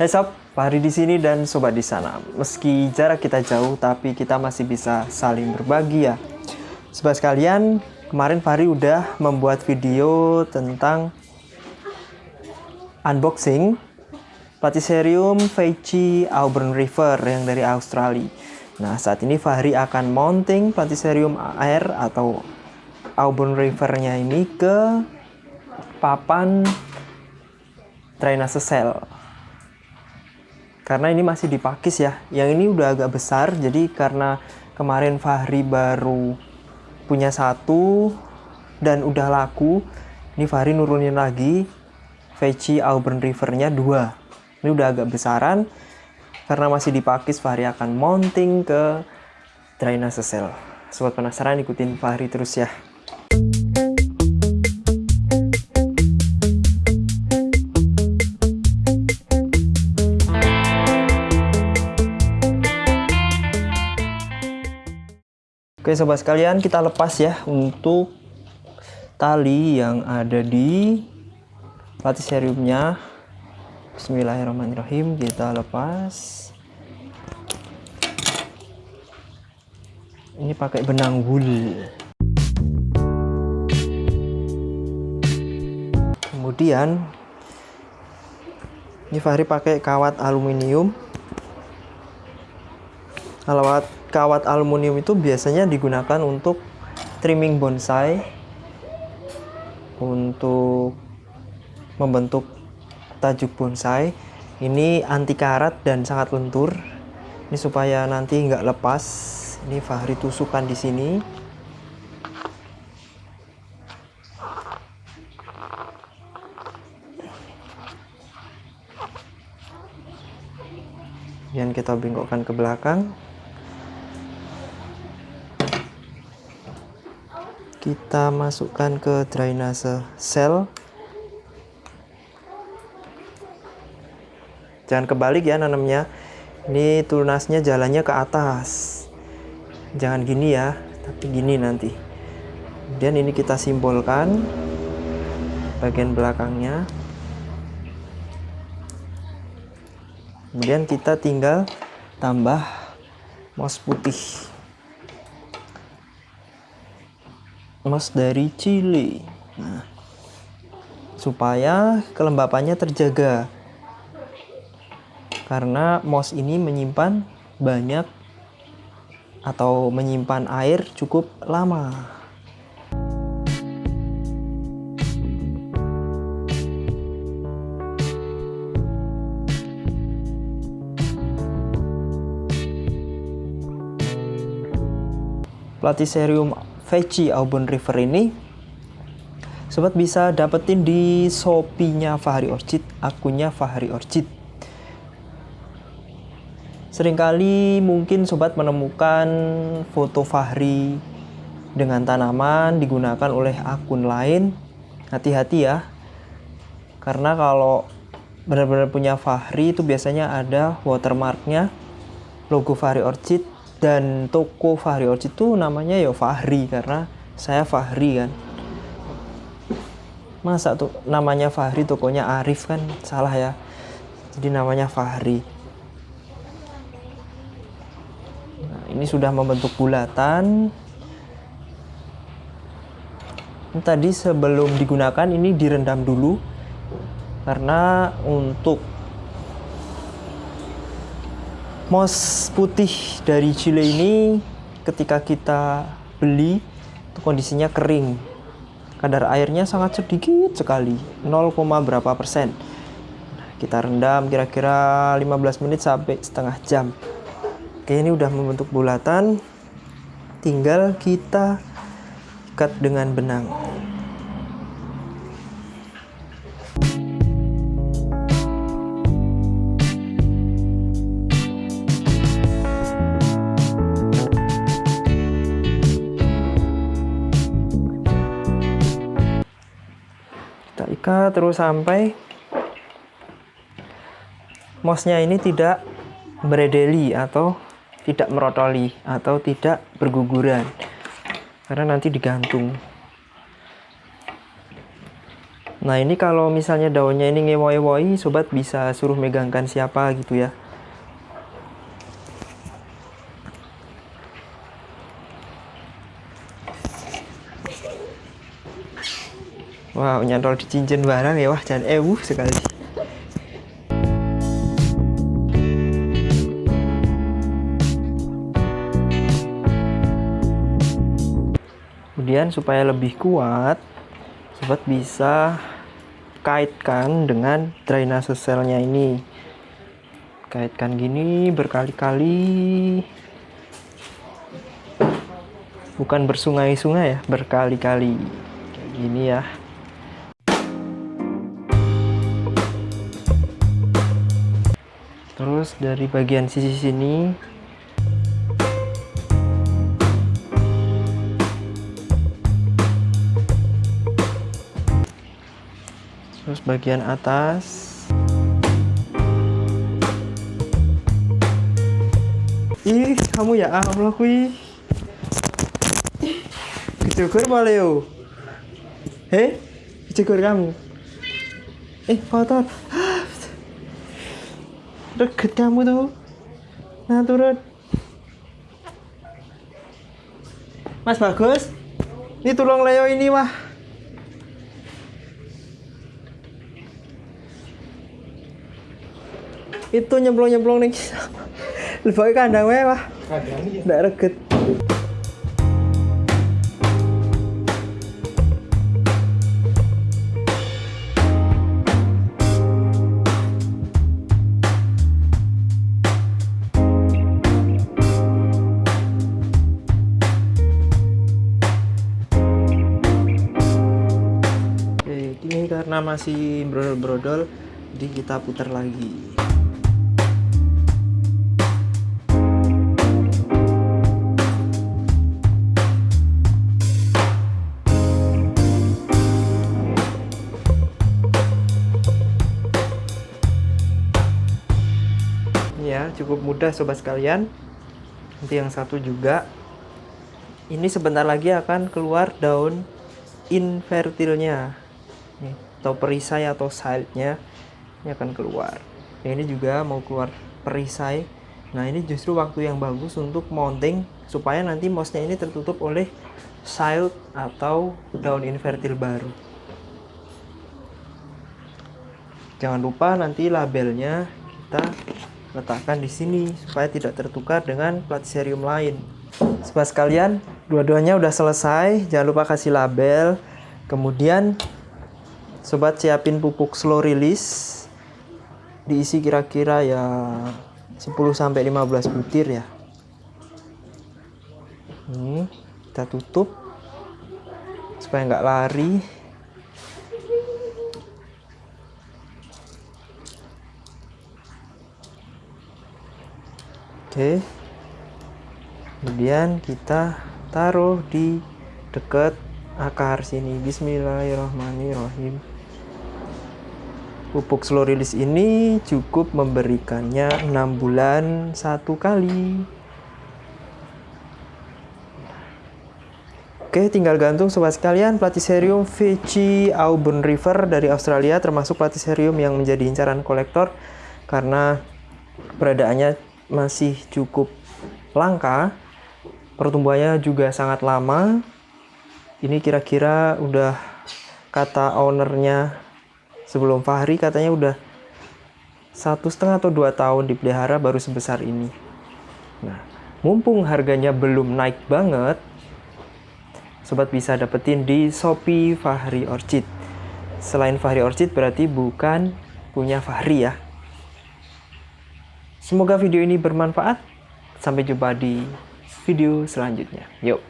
Hai sob, Fahri di sini dan sobat di sana. Meski jarak kita jauh, tapi kita masih bisa saling berbagi ya. Sobat sekalian, kemarin Fahri udah membuat video tentang unboxing Platycerium Feici Auburn River yang dari Australia. Nah, saat ini Fahri akan mounting Platycerium air atau Auburn River-nya ini ke papan drainase sel karena ini masih dipakis ya. Yang ini udah agak besar jadi karena kemarin Fahri baru punya satu dan udah laku ini Fahri nurunin lagi Veci Auburn River-nya dua. Ini udah agak besaran. Karena masih dipakis Fahri akan mounting ke drainase sel sobat penasaran ikutin Fahri terus ya Oke sobat sekalian kita lepas ya untuk tali yang ada di platiseriumnya Bismillahirrahmanirrahim. Kita lepas. Ini pakai benang wool kemudian ini Fahri pakai kawat aluminium kawat kawat aluminium itu biasanya digunakan untuk trimming bonsai untuk membentuk tajuk bonsai. Ini anti karat dan sangat lentur. Ini supaya nanti nggak lepas. Ini Fahri tusukkan di sini. Kemudian kita bengkokkan ke belakang kita masukkan ke drainase sel. Jangan kebalik ya nanamnya ini tunasnya jalannya ke atas. Jangan gini ya tapi gini nanti. Kemudian ini kita simbolkan bagian belakangnya. Kemudian kita tinggal tambah moss putih moss dari Chili. Nah, supaya kelembapannya terjaga. Karena moss ini menyimpan banyak atau menyimpan air cukup lama. Platycerium Veci Auburn River ini sobat bisa dapetin di Shopee-nya Fahri Orchid, akunnya Fahri Orchid. Seringkali mungkin sobat menemukan foto Fahri dengan tanaman digunakan oleh akun lain. Hati-hati ya. Karena kalau benar-benar punya Fahri itu biasanya ada watermarknya logo Fahri Orchid dan toko Fahri Orchid itu namanya ya Fahri karena saya Fahri kan. Masa tuh namanya Fahri tokonya Arif kan? Salah ya. Jadi namanya Fahri. Nah, ini sudah membentuk bulatan. Tadi sebelum digunakan ini direndam dulu. Karena untuk moss putih dari Chile ini ketika kita beli itu kondisinya kering. Kadar airnya sangat sedikit sekali 0, berapa persen. Kita rendam kira-kira 15 menit sampai setengah jam. Oke ini udah membentuk bulatan. Tinggal kita ikat dengan benang ikat terus sampai mossnya ini tidak beredeli atau tidak merotoli atau tidak berguguran karena nanti digantung Nah ini kalau misalnya daunnya ini ngewoi-woi, sobat bisa suruh megangkan siapa gitu ya. Wow, nyantol di cincin barang ya, wah jangan ewu sekali. Kemudian supaya lebih kuat, sobat bisa kaitkan dengan drainase selnya ini. Kaitkan gini berkali-kali. Bukan bersungai-sungai ya, berkali-kali. Kayak gini ya. Terus dari bagian sisi sini. Terus bagian atas. Ih kamu ya Allah kui. Kecukur boleh yo heh? Kecukur kamu? Eh kotor Deket kamu tuh. Nah turun. Mas bagus. Ini tulung Leo ini wah. Itu nyemplung-nyemplung nih. Lebih kandang wah. Kandang. Nggak reket. Masih brodol-brodol jadi kita putar lagi. Ya cukup mudah sobat sekalian. Nanti yang satu juga. Ini sebentar lagi akan keluar daun infertilnya nih, atau perisai atau side-nya ini akan keluar nah, ini juga mau keluar perisai nah ini justru waktu yang bagus untuk mounting supaya nanti mouse-nya ini tertutup oleh side atau daun invertil baru jangan lupa nanti labelnya kita letakkan di sini supaya tidak tertukar dengan platiserium lain Sobat sekalian, dua-duanya udah selesai. Jangan lupa kasih label. Kemudian sobat siapin pupuk slow release. Diisi kira-kira ya 10 sampai 15 butir ya. Ini kita tutup supaya nggak lari. Oke. Kemudian kita taruh di dekat akar sini. Bismillahirrahmanirrahim pupuk slow release ini cukup memberikannya 6 bulan satu kali Oke, tinggal gantung sobat sekalian Platycerium VC Auburn River dari Australia termasuk Platycerium yang menjadi incaran kolektor karena peradaannya masih cukup langka. Pertumbuhannya juga sangat lama ini kira-kira udah kata ownernya sebelum Fahri katanya udah satu setengah atau dua tahun dipelihara baru sebesar ini. Nah mumpung harganya belum naik banget sobat bisa dapetin di Shopee Fahri Orchid. Selain Fahri Orchid berarti bukan punya Fahri ya. Semoga video ini bermanfaat. Sampai jumpa di video selanjutnya. Yuk